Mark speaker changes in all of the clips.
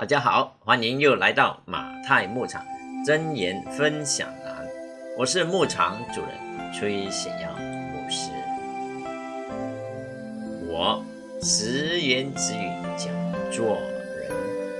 Speaker 1: 大家好，欢迎又来到马太牧场真言分享栏，我是牧场主人崔显耀牧师。我直言直语讲做人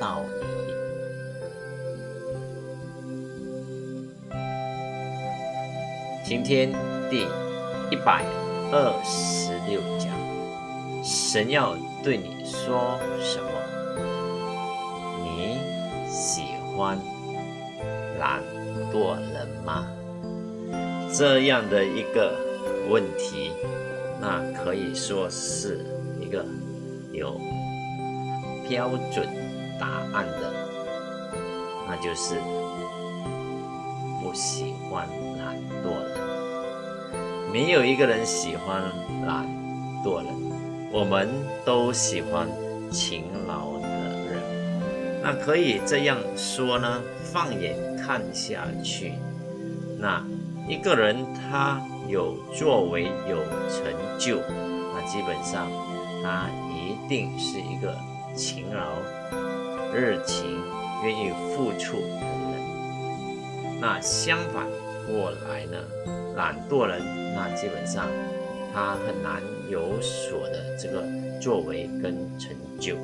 Speaker 1: 道理。今天第一百二十六讲，神要对你说什么？喜欢懒惰人吗？这样的一个问题，那可以说是一个有标准答案的，那就是不喜欢懒惰人。没有一个人喜欢懒惰人，我们都喜欢勤劳。那可以这样说呢？放眼看下去，那一个人他有作为、有成就，那基本上他一定是一个勤劳、热情、愿意付出的人。那相反过来呢，懒惰人，那基本上他很难有所的这个作为跟成就。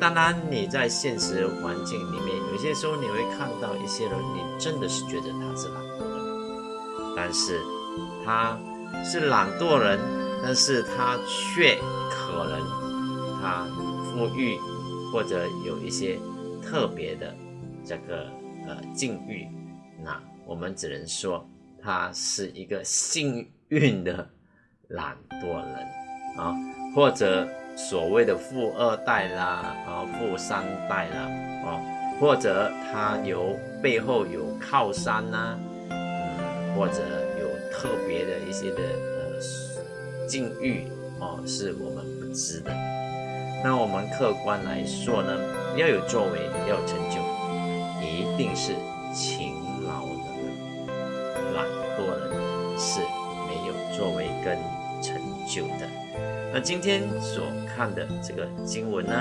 Speaker 1: 当然，你在现实环境里面，有些时候你会看到一些人，你真的是觉得他是懒惰人，但是他是懒惰人，但是他却可能他富裕或者有一些特别的这个呃境遇，那我们只能说他是一个幸运的懒惰人啊，或者。所谓的富二代啦，啊，富三代啦，哦，或者他有背后有靠山呐，嗯，或者有特别的一些的呃境遇哦，是我们不知的。那我们客观来说呢，要有作为，要有成就，一定是勤劳的人，懒惰人是没有作为跟成久的。那今天所看的这个经文呢，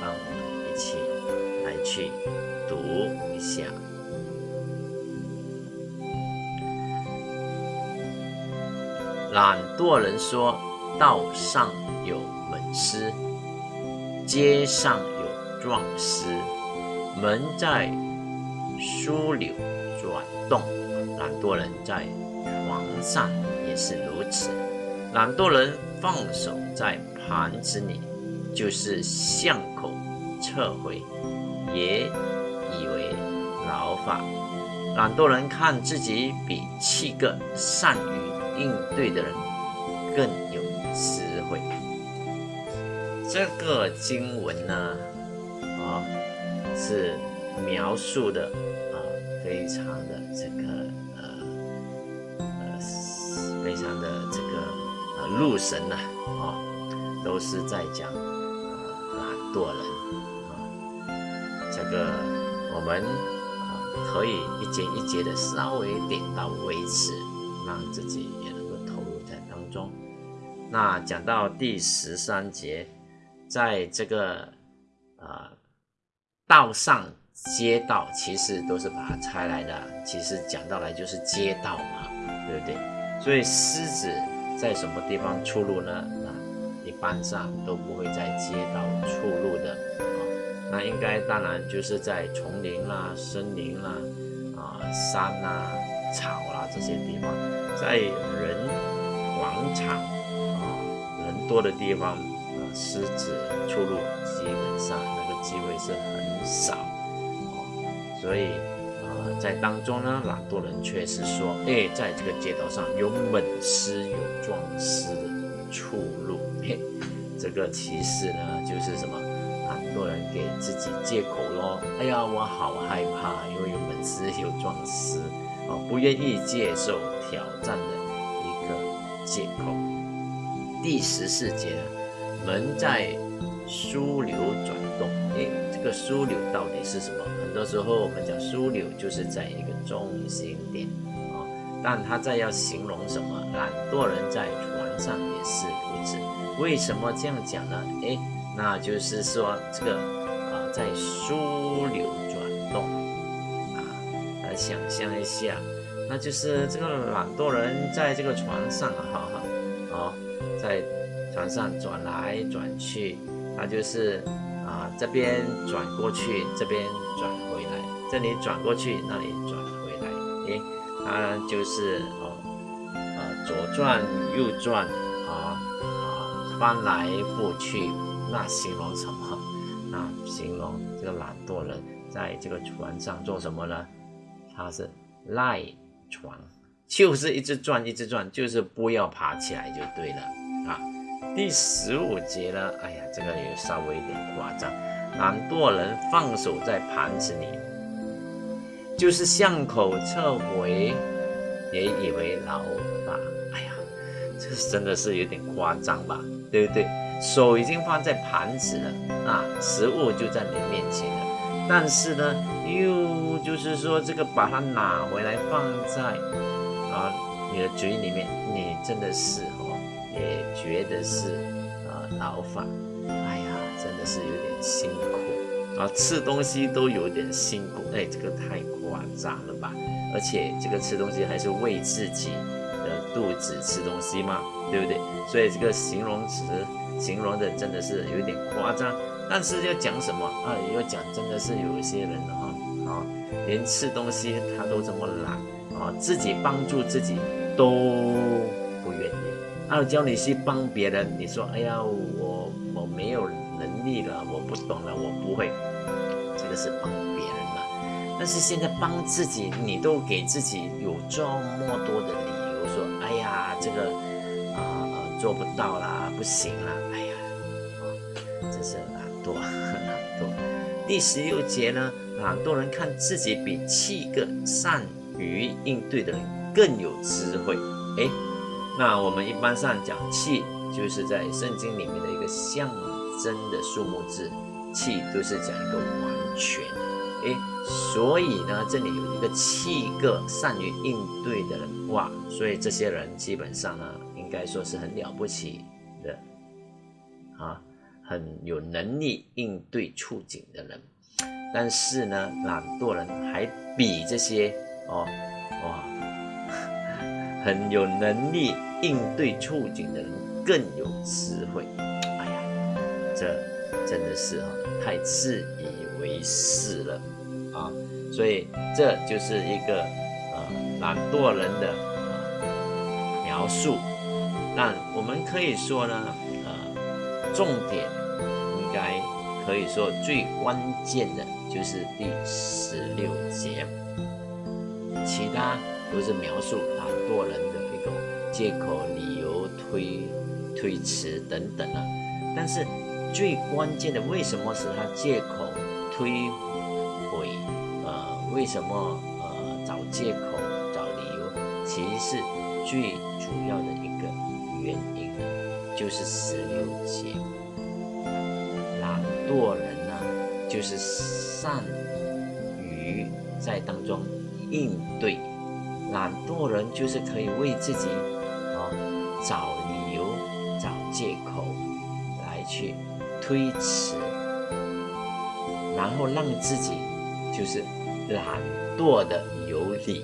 Speaker 1: 让我们一起来去读一下。懒惰人说：“道上有门师，街上有壮士，门在枢纽转动。懒惰人在床上也是如此。懒惰人。”放手在盘子里，就是巷口撤回，也以为劳法。懒惰人看自己比七个善于应对的人更有智慧。这个经文呢，啊，是描述的啊，非常的这个呃呃，非常的这个。路神呐，啊，都是在讲懒惰人啊。这个我们啊可以一节一节的稍微点到为止，让自己也能够投入在当中。那讲到第十三节，在这个啊道上街道，其实都是把它拆来的，其实讲到来就是街道嘛，对不对？所以狮子。在什么地方出入呢？啊，一般上都不会在街道出入的啊。那应该当然就是在丛林啦、森林啦、啊山啦、草啦这些地方，在人广场啊人多的地方啊，狮子出入基本上那个机会是很少啊，所以。在当中呢，懒惰人却是说：“哎，在这个街道上有猛狮、有壮狮的出入。”嘿，这个其实呢，就是什么？懒惰人给自己借口咯。哎呀，我好害怕，因为有猛狮、有壮狮，哦，不愿意接受挑战的一个借口。第十四节，门在枢纽。枢纽到底是什么？很多时候我们讲枢纽就是在一个中心点啊，但他在要形容什么？懒惰人在船上也是如此。为什么这样讲呢？诶，那就是说这个啊，在枢纽转动啊，来想象一下，那就是这个懒惰人在这个床上啊，哈哈，哦，在床上转来转去，他就是啊这边转过去，这边转回来，这里转过去，那里转回来，诶，他就是哦，呃左转右转啊啊翻来覆去，那形容什么？那形容这个懒惰人在这个船上做什么呢？他是赖床，就是一直转，一直转，就是不要爬起来就对了。第十五节呢，哎呀，这个也稍微有点夸张。懒惰人放手在盘子里，就是向口撤回，也以为老吧。哎呀，这真的是有点夸张吧，对不对？手已经放在盘子了啊，食物就在你面前了，但是呢，又就是说这个把它拿回来放在啊你的嘴里面，你真的是，也觉得是啊劳烦，哎呀，真的是有点辛苦啊，吃东西都有点辛苦，哎，这个太夸张了吧？而且这个吃东西还是为自己的肚子吃东西嘛，对不对？所以这个形容词。形容的真的是有点夸张，但是要讲什么啊？要讲真的是有一些人啊啊，连吃东西他都这么懒啊，自己帮助自己都不愿意。啊，叫你去帮别人，你说哎呀，我我没有能力了，我不懂了，我不会，这个是帮别人嘛。但是现在帮自己，你都给自己有这么多的理由，说哎呀，这个啊呃。做不到啦，不行啦，哎呀，啊，真是懒惰，懒惰。第十六节呢，懒惰人看自己比七个善于应对的人更有智慧。哎，那我们一般上讲气，就是在圣经里面的一个象征的数目字，气都是讲一个完全。哎，所以呢，这里有一个七个善于应对的人，哇，所以这些人基本上呢。应该说是很了不起的啊，很有能力应对处境的人。但是呢，懒惰人还比这些哦哇很有能力应对处境的人更有智慧。哎呀，这真的是啊太自以为是了啊！所以这就是一个呃懒惰人的描述。那我们可以说呢，呃，重点应该可以说最关键的就是第十六节，其他都是描述懒惰人的借口、理由、推推辞等等啊。但是最关键的，为什么使他借口、推诿？呃，为什么呃找借口、找理由？其实是最主要的一个。原因呢，就是十六节，懒惰人呢，就是善于在当中应对，懒惰人就是可以为自己找理由、找借口来去推辞，然后让自己就是懒惰的有理。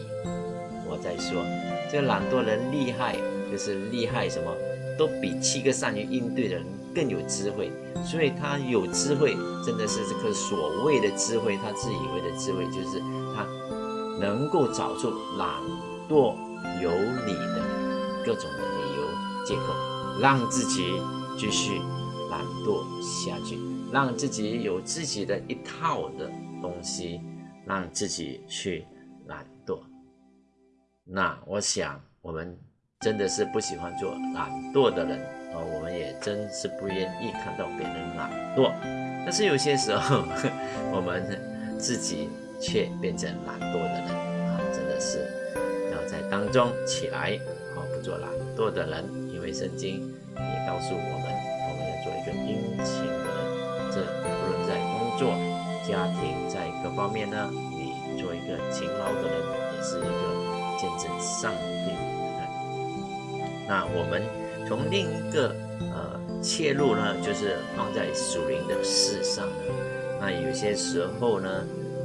Speaker 1: 我在说，这懒惰人厉害。就是厉害，什么都比七个善于应对的人更有智慧，所以他有智慧，真的是这个所谓的智慧，他自以为的智慧，就是他能够找出懒惰有理的各种理借口，让自己继续懒惰下去，让自己有自己的一套的东西，让自己去懒惰。那我想我们。真的是不喜欢做懒惰的人，啊，我们也真是不愿意看到别人懒惰。但是有些时候，我们自己却变成懒惰的人啊，真的是要在当中起来，啊，不做懒惰的人。圣经也告诉我们，我们要做一个殷勤的人。这无论在工作、家庭，在各方面呢，你做一个勤劳的人，也是一个见证上帝的人。那我们从另一个呃切入呢，就是放在属灵的事上呢。那有些时候呢，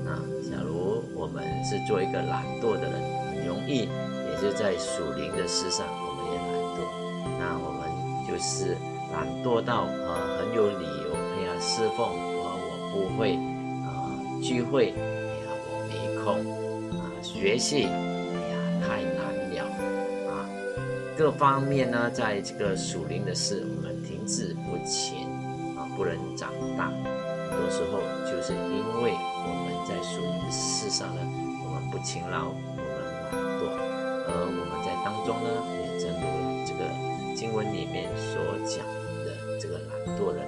Speaker 1: 啊，假如我们是做一个懒惰的人，很容易也就在属灵的事上，就是懒惰到啊很有理由，哎呀侍奉啊我不会啊聚会，哎呀我没空啊学习，哎呀太难了啊各方面呢，在这个属灵的事，我们停滞不前啊不能长大。很多时候就是因为我们在属灵的事上呢，我们不勤劳，我们懒惰，而我们在当中呢，也正如这个经文里面所讲的，这个懒惰人，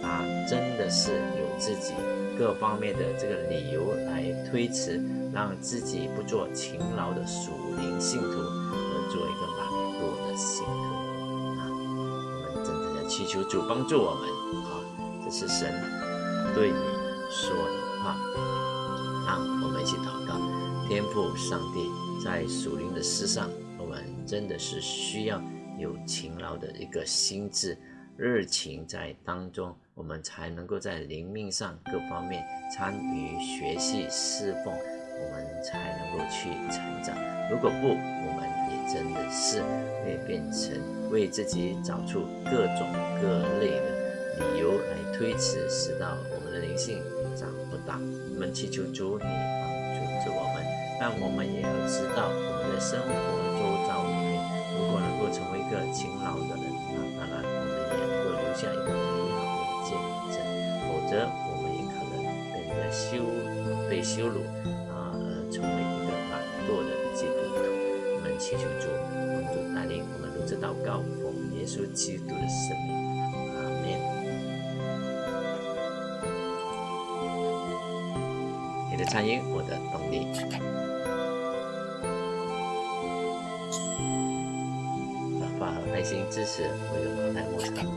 Speaker 1: 他真的是有自己各方面的这个理由来推辞，让自己不做勤劳的属灵信徒，而做一个懒惰的信徒啊！我们真正的祈求主帮助我们啊！这是神。对你说的话，让我们一起祷告。天父上帝，在属灵的事上，我们真的是需要有勤劳的一个心智、热情在当中，我们才能够在灵命上各方面参与学习侍奉，我们才能够去成长。如果不，我们也真的是会变成为自己找出各种各类的理由来推辞，使到我们的。灵性长不大，我们祈求主你帮助着我们，但我们也要知道我们的生活勤劳的人，那当然我们也能够留下一个美好的见证；否则，我们也可能被人家羞被羞辱啊，而成为一个懒惰的基督徒。我们祈求主帮助带领我们如此祷告，奉耶稣基督的圣名。参与我的动力，支持，为了台牧场祷告。